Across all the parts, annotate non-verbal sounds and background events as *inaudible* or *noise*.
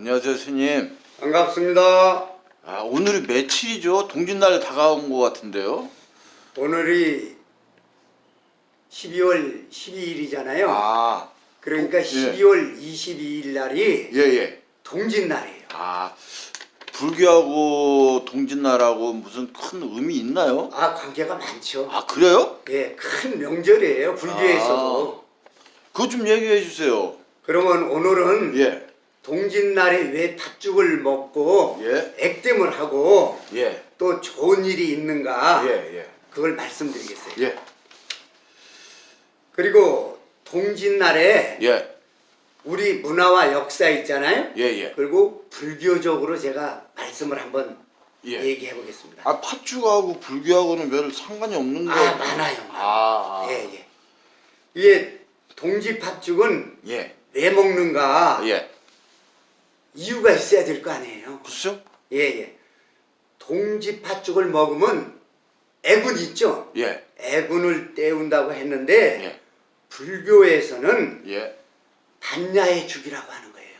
안녕하세요 스님 반갑습니다. 아 오늘이 며칠이죠? 동짓날 다가온 것 같은데요 오늘이 12월 12일이잖아요. 아 그러니까 예. 12월 22일 날이 예예 동짓날이에요. 아 불교하고 동짓날하고 무슨 큰 의미 있나요? 아 관계가 많죠. 아 그래요? 예, 큰 명절이에요. 불교에서도. 그거 좀 얘기해 주세요 그러면 오늘은 예 동짓날에 왜 팥죽을 먹고 예. 액땜을 하고 예, 또 좋은 일이 있는가 예, 예, 그걸 말씀드리겠어요. 예, 그리고 동짓날에 예, 우리 문화와 역사 있잖아요. 예, 예, 그리고 불교적으로 제가 말씀을 한번 예. 얘기해 보겠습니다. 아 팥죽하고 불교하고는 별 상관이 없는 거 아, 많아요. 아, 예, 예. 이게 동지 팥죽은 예, 왜 먹는가 예, 이유가 있어야 될 거 아니에요. 그렇죠? 예, 예. 동지팥 죽을 먹으면 애군 있죠. 예, 애군을 때운다고 했는데 예, 불교에서는 예. 반야의 죽이라고 하는 거예요.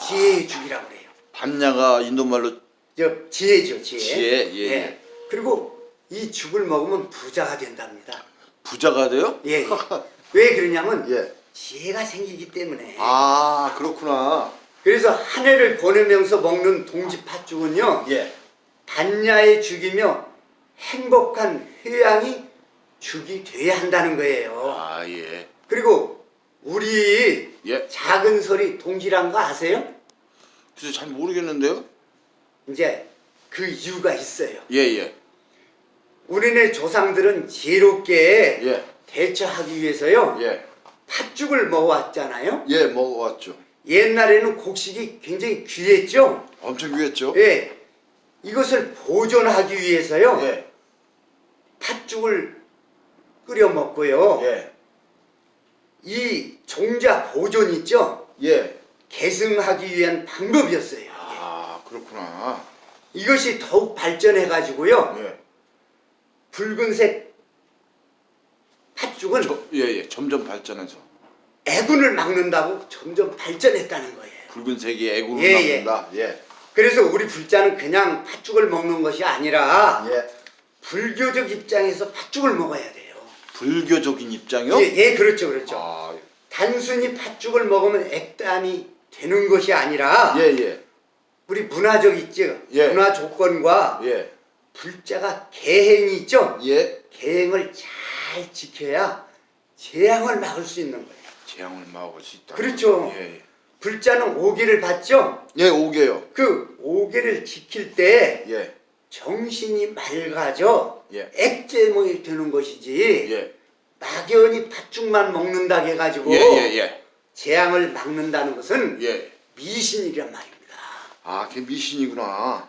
지혜의 죽이라고 그래요. 반야가 인도말로 저 지혜죠, 지혜. 지혜, 예, 예. 그리고 이 죽을 먹으면 부자가 된답니다. 부자가 돼요? 예. 예. *laughs* 왜 그러냐면 예. 지혜가 생기기 때문에. 아 그렇구나. 그래서 한 해를 보내면서 먹는 동지 팥죽은요. 예. 반야의 죽이며 행복한 휴양이 죽이 돼야 한다는 거예요. 아 예. 그리고 우리 예. 작은 소리 동지란 거 아세요? 글쎄 잘 모르겠는데요. 이제 그 이유가 있어요. 예 예. 우리네 조상들은 지혜롭게 예. 대처하기 위해서요. 예. 팥죽을 먹어왔잖아요. 예 먹어왔죠. 옛날에는 곡식이 굉장히 귀했죠. 엄청 귀했죠. 예. 이것을 보존하기 위해서요. 예. 팥죽을 끓여 먹고요. 예. 이 종자 보존 있죠. 예. 계승하기 위한 방법이었어요. 아 그렇구나. 이것이 더욱 발전해 가지고요. 예. 붉은색 팥죽은 저, 예 예. 점점 발전해서 애군을 막는다고 점점 발전했다는 거예요. 붉은색이 애국을 예, 예. 막는다. 예. 그래서 우리 불자는 그냥 팥죽을 먹는 것이 아니라 예. 불교적 입장에서 팥죽을 먹어야 돼요. 불교적인 입장이요? 예, 예, 그렇죠, 그렇죠. 아 단순히 팥죽을 먹으면 액담이 되는 것이 아니라 예 예. 우리 문화적 있죠. 예. 문화 조건과 예. 불자가 계행이 있죠. 예. 계행을 잘 지켜야 재앙을 막을 수 있는 거예요. 재앙을 막을 수 있다. 그렇죠. 예. 예. 불자는 오계를 받죠. 예 오게요. 그 오계를 지킬 때 예. 정신이 맑아져 예. 액제목이 되는 것이지 예. 막연히 팥죽만 먹는다 해가지고 예, 예, 예. 재앙을 막는다는 것은 예. 미신이란 말입니다. 아, 그게 미신이구나.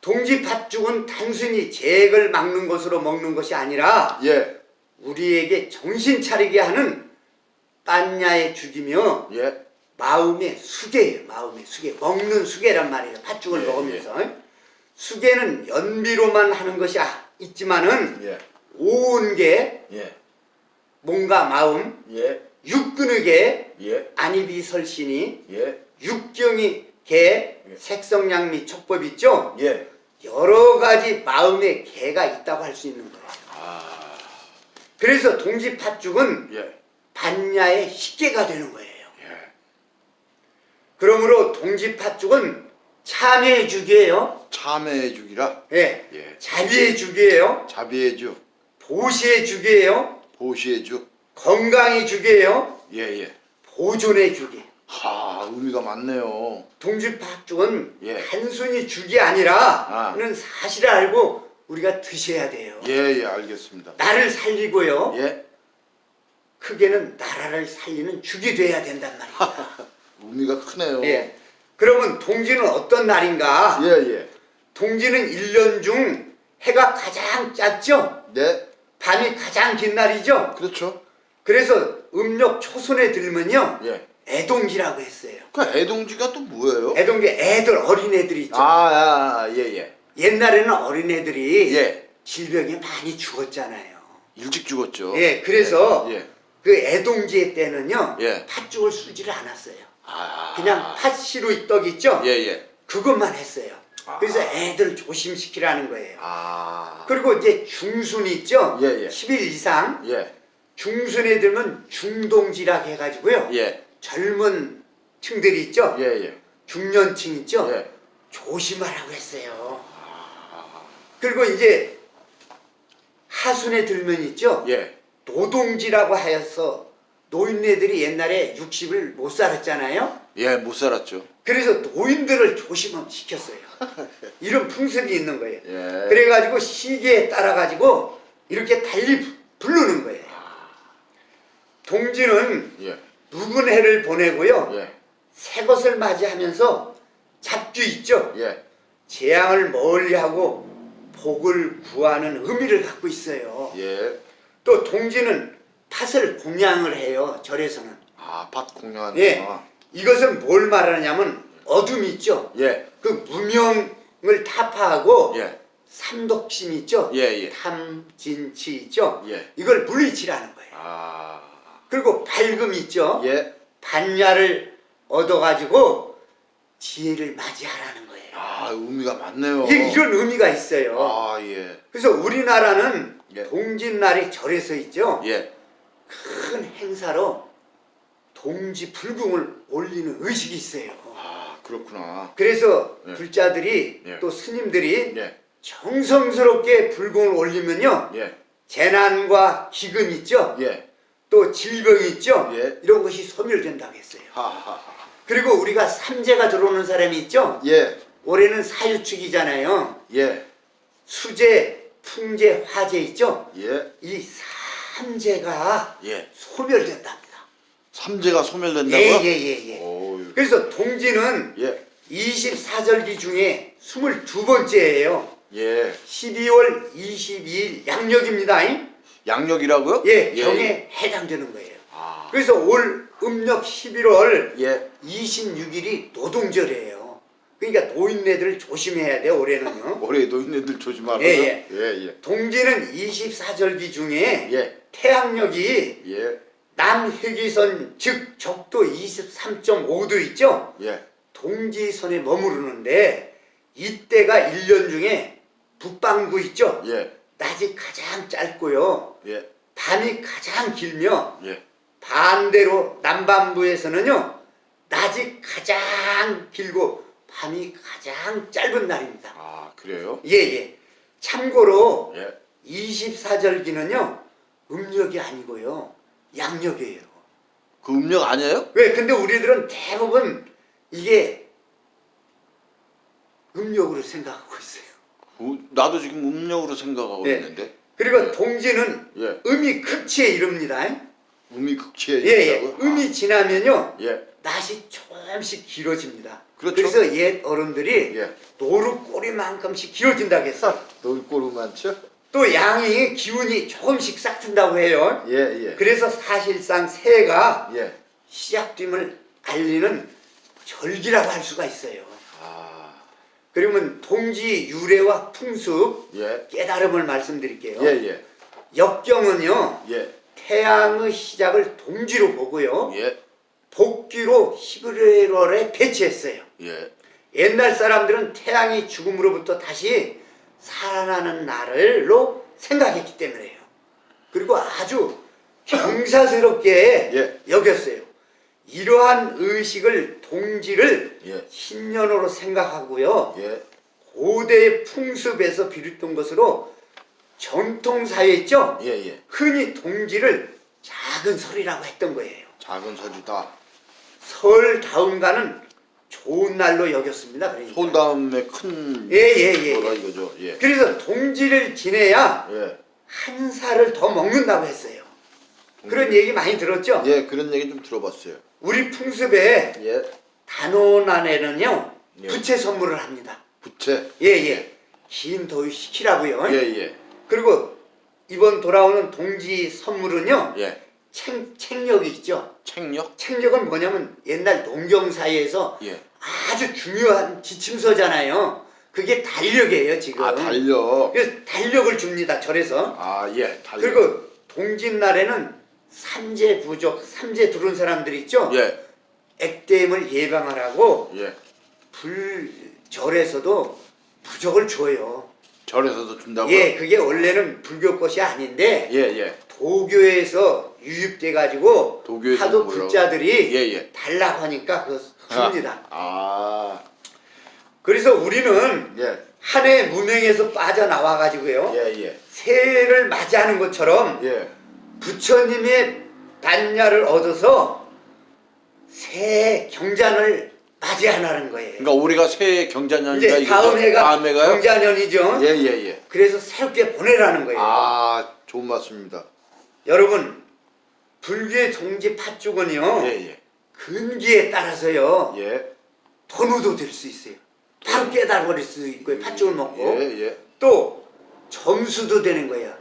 동지 팥죽은 단순히 재액을 막는 것으로 먹는 것이 아니라 예. 우리에게 정신 차리게 하는 빤야의 죽이며 예. 마음의 수계예요. 마음의 수계. 먹는 수계란 말이에요. 팥죽을 예, 먹으면서. 수계는 연비로만 하는 것이 아- 있지만은 예. 온게 예. 몸과 마음, 예. 육근육에 예. 안입이 설신이 예. 육경이 개, 색성양미 촉법 있죠? 예. 여러 가지 마음의 개가 있다고 할 수 있는 거예요. 아. 그래서 동지 팥죽은 예. 반야의 식계가 되는 거예요. 예. 그러므로 동지 팥죽은 참여의 죽이에요. 참회의 죽이라. 예. 예. 자비의 죽이에요. 자비의 죽. 보시의 죽이에요. 보시의 죽. 건강의 죽이에요. 예, 예. 보존의 죽이. 하, 의미가 많네요. 동지 팥죽은 예. 단순히 죽이 아니라 아. 는 사실을 알고 우리가 드셔야 돼요. 예, 예, 알겠습니다. 나를 살리고요. 예. 크게는 나라를 살리는 죽이 돼야 된단 말입니다. *laughs* 의미가 크네요. 예. 그러면 동지는 어떤 날인가? 예, 예. 동지는 1년 중 해가 가장 짧죠? 네. 밤이 가장 긴 날이죠? 그렇죠. 그래서 음력 초선에 들면요. 예. 애동지라고 했어요. 그 애동지가 또 뭐예요? 애동지 애들 어린애들 있죠. 아, 아, 예, 예. 옛날에는 어린애들이 예. 질병에 많이 죽었잖아요. 일찍 죽었죠. 예, 그래서 예. 그 애동지의 때는요. 예. 팥죽을 쓰지를 않았어요. 아. 그냥 팥시루 떡 있죠? 예, 예. 그것만 했어요. 아. 그래서 애들 조심시키라는 거예요. 아. 그리고 이제 중순 있죠? 예, 예. 10일 이상 예. 중순에 들면 중동지락 해가지고요. 예. 젊은 층들이 있죠? 예, 예. 중년층 있죠? 예. 조심하라고 했어요. 그리고 이제 하순에 들면 있죠? 예. 노동지라고 하여서 노인네들이 옛날에 60을 못 살았잖아요. 예, 못 살았죠. 그래서 노인들을 조심시켰어요. *laughs* 이런 풍습이 있는 거예요. 예. 그래가지고 시계에 따라가지고 이렇게 달리 부- 부르는 거예요. 동지는 예. 묵은 해를 보내고요. 예. 새 것을 맞이하면서 잡주 있죠. 예. 재앙을 멀리하고 복을 구하는 의미를 갖고 있어요. 예. 또 동지는 팥을 공양을 해요. 절에서는. 아, 밭 공유하는 예. 거. 이것은 뭘 말하냐면 어둠 있죠. 예. 그 무명을 타파하고 예. 삼독심 있죠. 예, 예. 탐진치 있죠. 예. 이걸 물리치라는 거예요. 아. 그리고 밝음 있죠. 예. 반야를 얻어가지고 지혜를 맞이하라는 거예요. 아, 의미가 많네요. 이게 이런 의미가 있어요. 아, 예. 그래서 우리나라는 예. 동짓날이 절에서 있죠. 예. 큰 행사로 동지 불궁을 올리는 의식이 있어요. 아, 그렇구나. 그래서 예. 불자들이 예. 또 스님들이 예. 정성스럽게 불공을 올리면요 예. 재난과 기근 있죠 예. 또 질병 있죠 예. 이런 것이 소멸된다고 했어요 하하하. 그리고 우리가 삼재가 들어오는 사람이 있죠 예. 올해는 사유축이잖아요 예. 수재 풍재 화재 있죠 예. 이 삼재가 예. 소멸된답니다 삼재가 소멸된다고요? 예 예 예 예, 오. 그래서 동지는 예. 24절기 중에 22번째예요 예. 12월 22일 양력입니다 잉? 양력이라고요? 예, 병에 해당되는 거예요. 아. 그래서 올 음력 11월 예. 26일이 노동절이에요. 그러니까 노인네들 조심해야 돼 올해는요. *laughs* 올해 노인네들 조심하라고요? 예, 예. 예. 동지는 24절기 중에 예. 태양력이 예. 남회기선 즉 적도 23.5도 있죠. 예. 동지선에 머무르는데 이때가 1년 중에 북방구 있죠. 예. 낮이 가장 짧고요. 예. 밤이 가장 길며 예. 반대로 남반부에서는요 낮이 가장 길고 밤이 가장 짧은 날입니다. 아, 그래요? 예예. 참고로 예. 24절기는요 음력이 아니고요 양력이에요. 그 음력 아니에요? 왜? 근데 우리들은 대부분 이게 음력으로 생각하고 있어요. 어, 나도 지금 음력으로 생각하고 예. 있는데. 그리고 동지는 예. 음이 극치에 이릅니다. 음이 극치에 예예. 있다고요? 음이 지나면요 아, 예. 낮이 조금씩 길어집니다. 그렇죠. 래서 옛 어른들이 예. 노루 꼬리만큼씩 길어진다고 했어. 많죠? 또 양이 기운이 조금씩 싹 튼다고 해요. 예, 예. 그래서 사실상 새해가 예. 시작됨을 알리는 절기라고 할 수가 있어요. 아. 그러면 동지 유래와 풍습 예. 깨달음을 말씀드릴게요. 예, 예. 역경은요 예. 태양의 시작을 동지로 보고요 예. 복귀로 11월에 배치했어요. 예. 옛날 사람들은 태양이 죽음으로부터 다시 살아나는 날로 생각했기 때문에요. 그리고 아주 경사스럽게 예. 여겼어요. 이러한 의식을 동지를 예. 신년으로 생각하고요. 예. 고대의 풍습에서 비롯된 것으로 전통사회 있죠? 예, 예. 흔히 동지를 작은 설이라고 했던 거예요. 작은 설이다. 설 다음가는 좋은 날로 여겼습니다. 그러니까. 손 다음에 큰 예, 예, 예. 거라 이거죠. 예. 그래서 동지를 지내야 예. 한 살을 더 먹는다고 했어요. 그런 얘기 많이 들었죠? 예, 그런 얘기 좀 들어봤어요. 우리 풍습에 예. 단오난에는요 예. 부채 선물을 합니다. 부채. 예 예. 긴 도유 시키라고요. 예, 예. 그리고 이번 돌아오는 동지 선물은요 예. 책, 책력이 있죠. 책력? 책력은 뭐냐면 옛날 농경사회에서 예. 아주 중요한 지침서잖아요. 그게 달력이에요 지금. 아, 달력. 그래서 달력을 줍니다 절에서. 아, 예. 달력. 그리고 동짓날에는 삼재 부족, 삼재 두른 사람들 있죠. 예. 액땜을 예방하라고 예. 불 절에서도 부적을 줘요. 절에서도 준다고요? 예, 그게 원래는 불교 것이 아닌데 예, 예. 도교에서 유입돼 가지고 도교에서 하도? 불자들이 예, 예. 달라고 하니까 그거 줍니다. 아. 그래서 우리는 예. 한해 무명에서 빠져나와 가지고요. 예, 예. 새해를 맞이하는 것처럼 예. 부처님의 단야를 얻어서 새해 경잔을 맞이하라는 거예요. 그러니까 올해가 새해 경자년이니까 이제 다음 해가 다음 해가요? 경자년이죠. 예, 예, 예. 그래서 새롭게 보내라는 거예요. 아, 좋은 말씀입니다. 여러분 불교의 동지 팥죽은요 예, 예. 근기에 따라서요 예. 돈우도 될 수 있어요. 바로 깨달아버릴 수 있고요. 팥죽을 먹고 예, 예. 또 점수도 되는 거예요.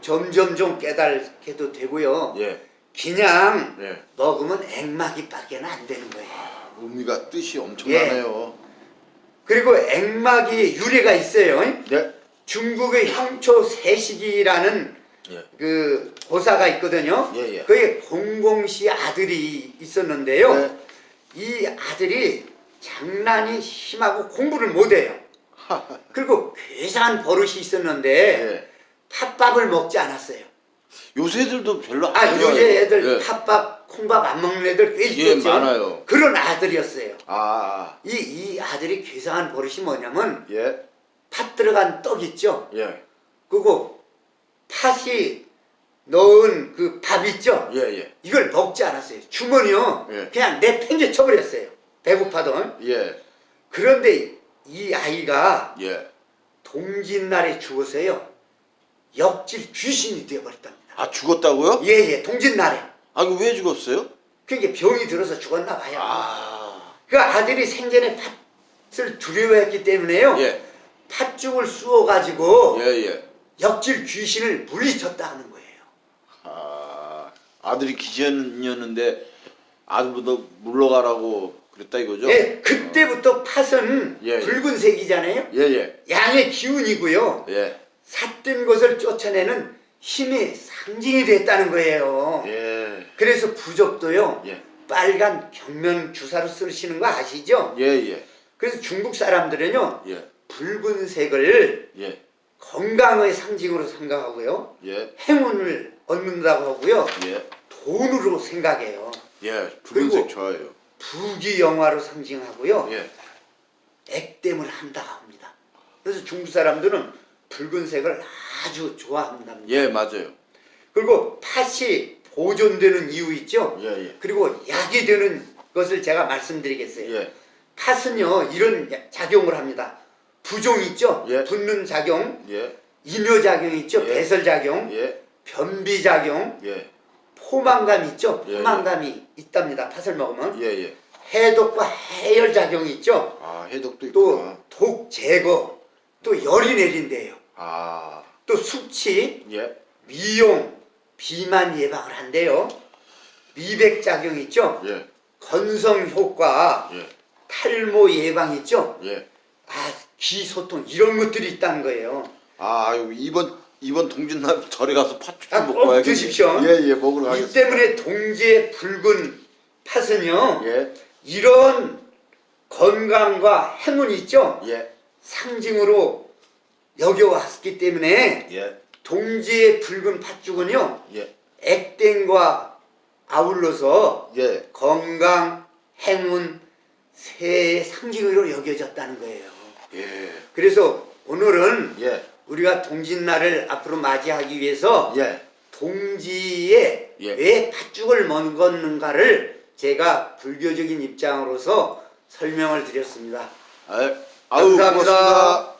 점점점 깨달게도 되고요. 예. 그냥 예. 먹으면 액막이밖에 는 안 되는 거예요. 의미가 뜻이 엄청나네요. 그리고 액막이 유래가 있어요. 네. 중국의 형초 세식이라는 예. 그 고사가 있거든요. 예, 예. 그의 공공씨 아들이 있었는데요. 네. 이 아들이 장난이 심하고 공부를 못해요. 그리고 괴상한 버릇이 있었는데 예. 팥밥을 먹지 않았어요. 요새 애들도 별로 아. 요새 애들 예. 팥밥, 콩밥 안 먹는 애들 꽤 예, 있었죠. 많아요. 그런 아들이었어요. 아, 이, 이 아들이 괴상한 버릇이 뭐냐면 예. 팥 들어간 떡 있죠. 예. 그리고 팥이 넣은 그 밥 있죠. 예, 예. 이걸 먹지 않았어요. 주머니요. 예. 그냥 내팽개 쳐버렸어요. 배고파도. 예. 그런데 이 아이가 예. 동짓날에 죽어서요. 역질 귀신이 되어버렸답니다. 아, 죽었다고요? 예예 동짓날에. 아, 이거 왜 죽었어요? 그게 병이 들어서 죽었나 봐요. 아. 그 아들이 생전에 팥을 두려워했기 때문에요. 예. 팥죽을 쑤어가지고 예, 예. 역질 귀신을 물리쳤다 하는 거예요. 아, 아들이 기전이었는데 아들보다 물러가라고 그랬다 이거죠? 예, 그때부터 팥은 예, 예. 붉은색이잖아요. 예, 예. 양의 기운이고요. 예. 삿된 것을 쫓아내는 힘의 상징이 됐다는 거예요. 예. 그래서 부적도요. 예. 빨간 경면 주사로 쓰시는 거 아시죠? 예, 예. 그래서 중국 사람들은요. 예. 붉은색을 예. 건강의 상징으로 생각하고요. 예. 행운을 얻는다고 하고요. 예. 돈으로 생각해요. 예. 붉은색 좋아해요. 부귀 영화로 상징하고요. 예. 액땜을 한다 합니다. 그래서 중국 사람들은 붉은색을 아주 좋아한답니다. 예, 맞아요. 그리고 팥이 보존되는 이유 있죠? 예, 예. 그리고 약이 되는 것을 제가 말씀드리겠어요. 예. 팥은요 이런 작용을 합니다. 부종 있죠? 예. 붓는 작용, 예. 이뇨작용 있죠? 예. 배설작용, 예. 변비작용, 예. 포만감 있죠? 예, 예. 포만감이 있답니다. 팥을 먹으면 예, 예. 해독과 해열작용이 있죠? 아, 해독도 또 있구나. 독 제거, 또 열이 내린대요. 아. 또 숙취, 예. 미용, 비만 예방을 한대요. 미백 작용 있죠? 예. 건성 효과, 예. 탈모 예방 있죠? 예. 아, 기소통 이런 것들이 있다는 거예요. 아, 이번 이번 동짓날 절에 가서 팥죽 아, 먹고 와야겠네. 드십시오. 예, 예, 먹으러 이 가겠습니다. 때문에 동지의 붉은 팥은요. 예. 이런 건강과 행운이 있죠? 예. 상징으로 여겨왔기 때문에 예. 동지의 붉은 팥죽은요. 예. 액땜과 아울러서 예. 건강, 행운, 새해의 상징으로 여겨졌다는 거예요. 예. 그래서 오늘은 예. 우리가 동짓날을 앞으로 맞이하기 위해서 예. 동지에 예. 왜 팥죽을 먹었는가를 제가 불교적인 입장으로서 설명을 드렸습니다. 아, 아유, 감사합니다. 고맙습니다.